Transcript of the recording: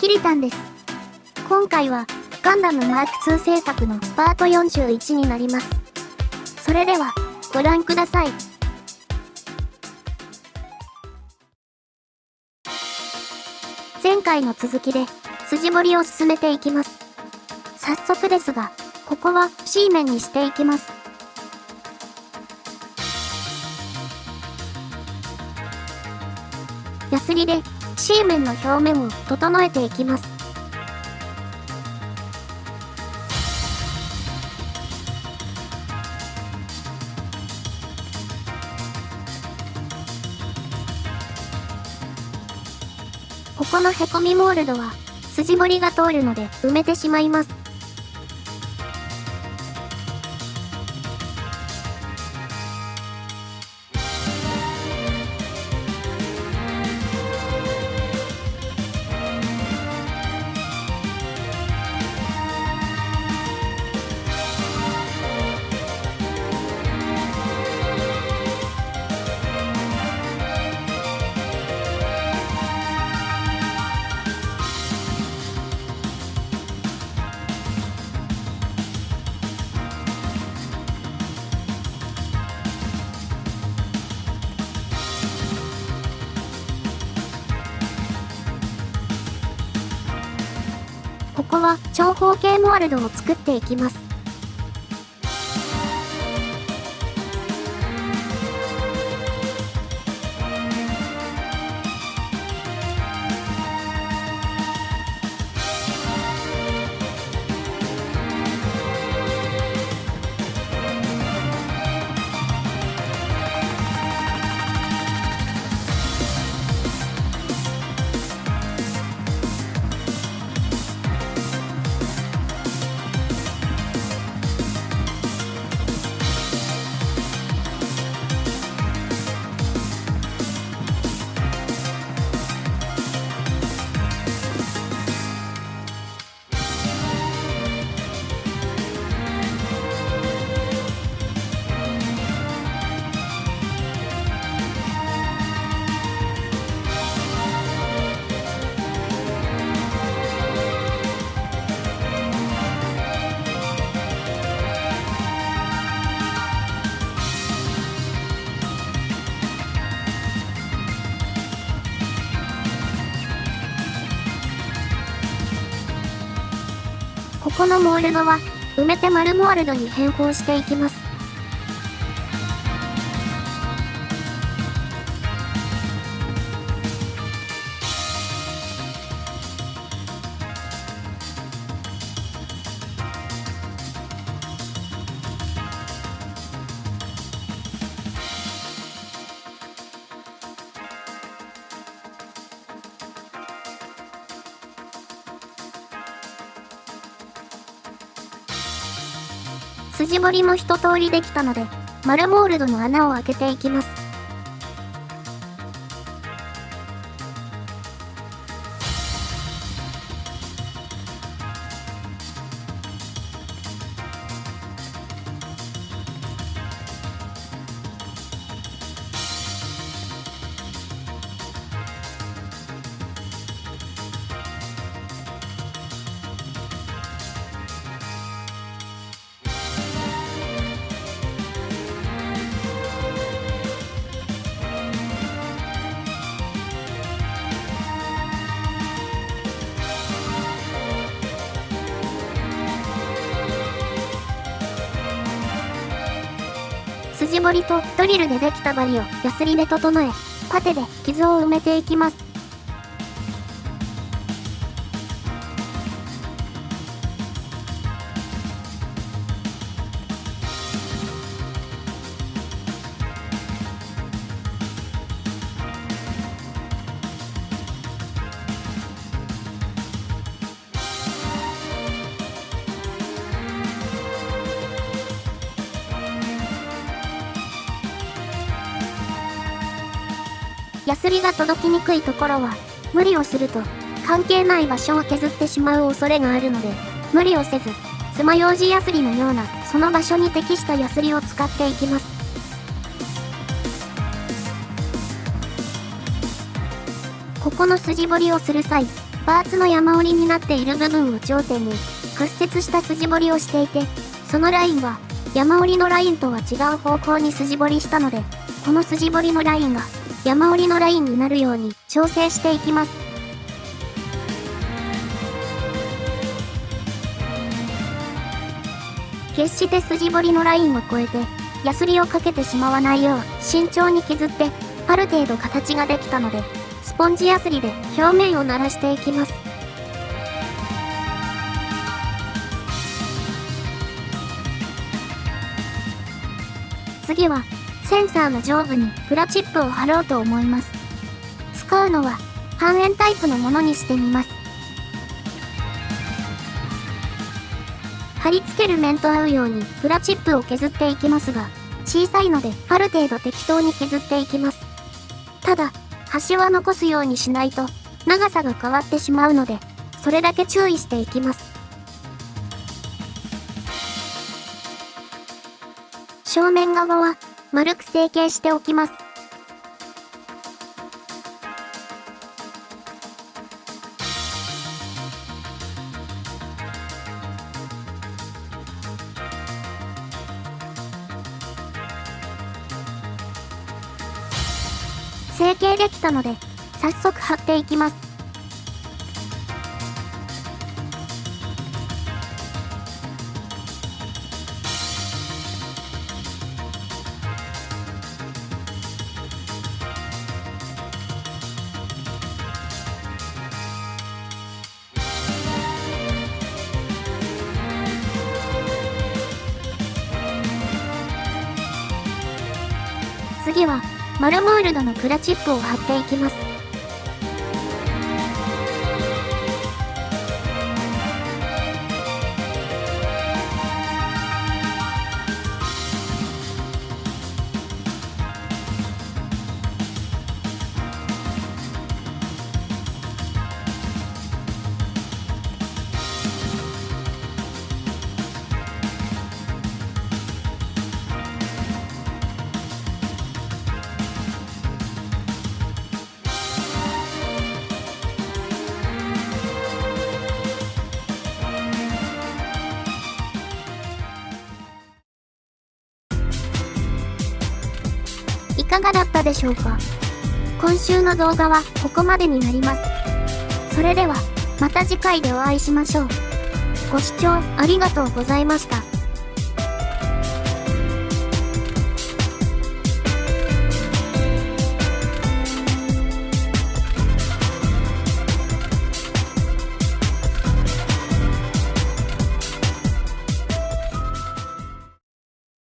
キリタンです。今回は、ガンダムマーク2制作のパート41になります。それでは、ご覧ください。前回の続きで、筋彫りを進めていきます。早速ですが、ここは C 面にしていきます。ヤスリで C 面の表面を整えていきます。ここのへこみモールドは筋彫りが通るので埋めてしまいます。ここは長方形モールドを作っていきます。ここのモールドは埋めて丸モールドに変更していきます。筋彫りも一通りできたので、丸モールドの穴を開けていきます。筋彫りとドリルでできた針をヤスリで整え、パテで傷を埋めていきます。ヤスリが届きにくいところは、無理をすると、関係ない場所を削ってしまう恐れがあるので、無理をせず、爪楊枝ヤスリのような、その場所に適したヤスリを使っていきます。ここの筋彫りをする際、パーツの山折りになっている部分を頂点に屈折した筋彫りをしていて、そのラインは山折りのラインとは違う方向に筋彫りしたので、この筋彫りのラインが山折りのラインになるように調整していきます。決して筋彫りのラインを越えて、ヤスリをかけてしまわないよう慎重に削って、ある程度形ができたので、スポンジヤスリで表面を鳴らしていきます。次は、センサーの上部にプラチップを貼ろうと思います。使うのは、半円タイプのものにしてみます。貼り付ける面と合うようにプラチップを削っていきますが、小さいのである程度適当に削っていきます。ただ、端は残すようにしないと長さが変わってしまうので、それだけ注意していきます。正面側は丸く成形しておきます。成形できたので、早速貼っていきます。次は、マルモールドのプラチップを貼っていきます。かがだったでしょうか？今週の動画はここまでになります。それでは、また次回でお会いしましょう。ご視聴ありがとうございました。